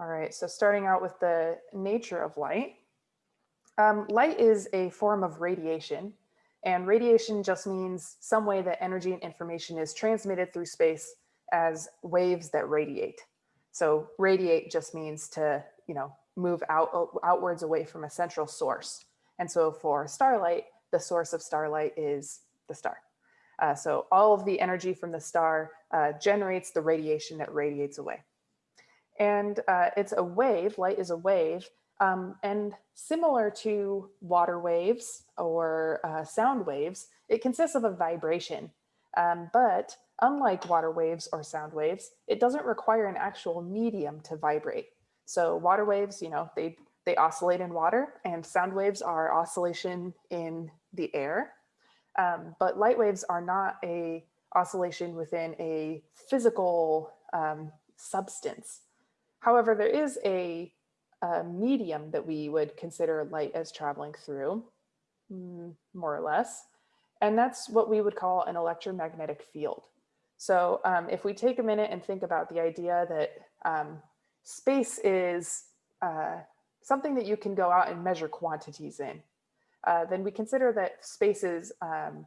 All right, so starting out with the nature of light. Um, light is a form of radiation and radiation just means some way that energy and information is transmitted through space as waves that radiate. So radiate just means to, you know, move out outwards away from a central source. And so for starlight, the source of starlight is the star. Uh, so all of the energy from the star uh, generates the radiation that radiates away. And uh, it's a wave, light is a wave, um, and similar to water waves or uh, sound waves, it consists of a vibration. Um, but unlike water waves or sound waves, it doesn't require an actual medium to vibrate. So water waves, you know, they, they oscillate in water and sound waves are oscillation in the air. Um, but light waves are not a oscillation within a physical um, substance. However, there is a a medium that we would consider light as traveling through, mm, more or less. And that's what we would call an electromagnetic field. So um, if we take a minute and think about the idea that um, space is uh, something that you can go out and measure quantities in, uh, then we consider that space is um,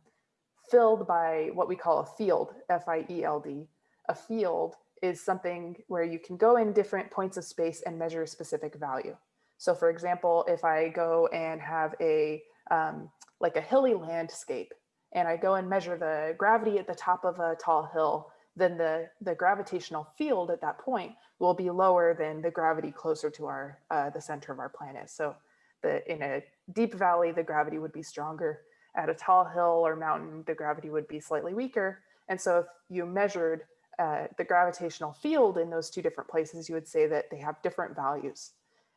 filled by what we call a field, F-I-E-L-D. A field is something where you can go in different points of space and measure a specific value. So for example, if I go and have a um, like a hilly landscape and I go and measure the gravity at the top of a tall hill, then the, the gravitational field at that point will be lower than the gravity closer to our uh, the center of our planet. So the, in a deep valley, the gravity would be stronger. At a tall hill or mountain, the gravity would be slightly weaker. And so if you measured uh, the gravitational field in those two different places, you would say that they have different values.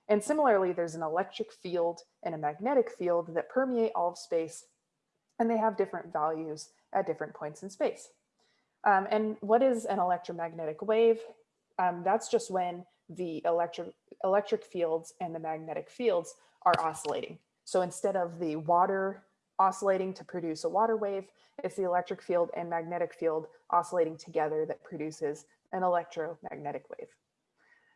And similarly, there's an electric field and a magnetic field that permeate all of space, and they have different values at different points in space. Um, and what is an electromagnetic wave? Um, that's just when the electric, electric fields and the magnetic fields are oscillating. So instead of the water oscillating to produce a water wave. It's the electric field and magnetic field oscillating together that produces an electromagnetic wave.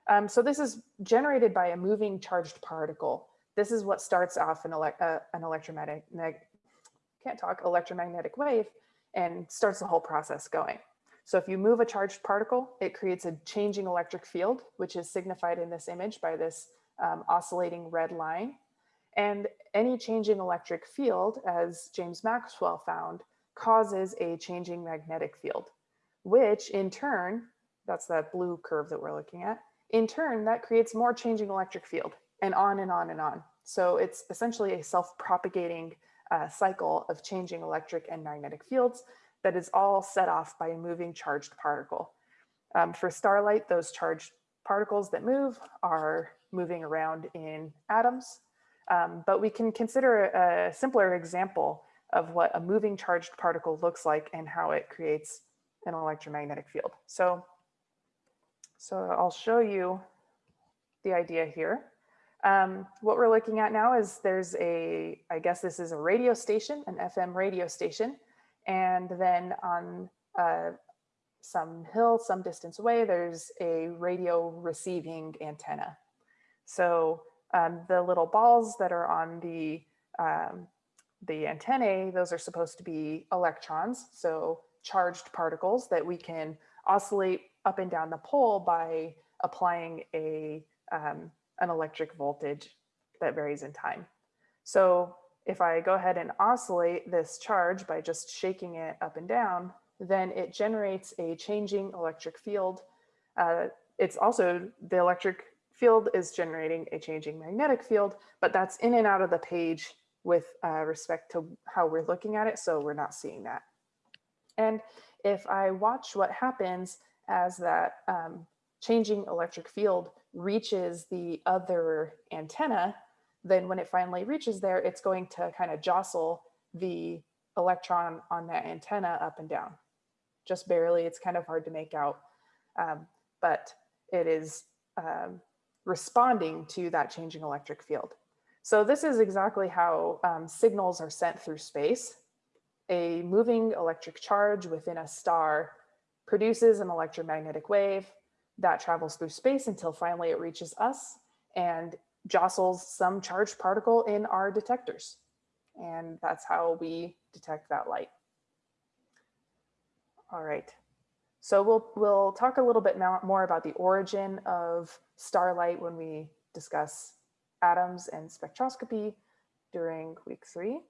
Um, so this is generated by a moving charged particle. This is what starts off an, uh, an electromagnetic, can't talk, electromagnetic wave and starts the whole process going. So if you move a charged particle, it creates a changing electric field, which is signified in this image by this um, oscillating red line. And any changing electric field, as James Maxwell found, causes a changing magnetic field, which in turn, that's that blue curve that we're looking at, in turn, that creates more changing electric field and on and on and on. So it's essentially a self-propagating uh, cycle of changing electric and magnetic fields that is all set off by a moving charged particle. Um, for starlight, those charged particles that move are moving around in atoms um, but we can consider a simpler example of what a moving charged particle looks like and how it creates an electromagnetic field. So, so I'll show you the idea here. Um, what we're looking at now is there's a, I guess this is a radio station, an FM radio station. And then on uh, some hill, some distance away, there's a radio receiving antenna. So um, the little balls that are on the, um, the antennae, those are supposed to be electrons, so charged particles that we can oscillate up and down the pole by applying a, um, an electric voltage that varies in time. So if I go ahead and oscillate this charge by just shaking it up and down, then it generates a changing electric field. Uh, it's also the electric field is generating a changing magnetic field, but that's in and out of the page with uh, respect to how we're looking at it. So we're not seeing that. And if I watch what happens as that um, changing electric field reaches the other antenna, then when it finally reaches there, it's going to kind of jostle the electron on that antenna up and down. Just barely, it's kind of hard to make out, um, but it is um, responding to that changing electric field. So this is exactly how um, signals are sent through space. A moving electric charge within a star produces an electromagnetic wave. that travels through space until finally it reaches us and jostles some charged particle in our detectors. And that's how we detect that light. All right. So we'll, we'll talk a little bit more about the origin of starlight when we discuss atoms and spectroscopy during week three.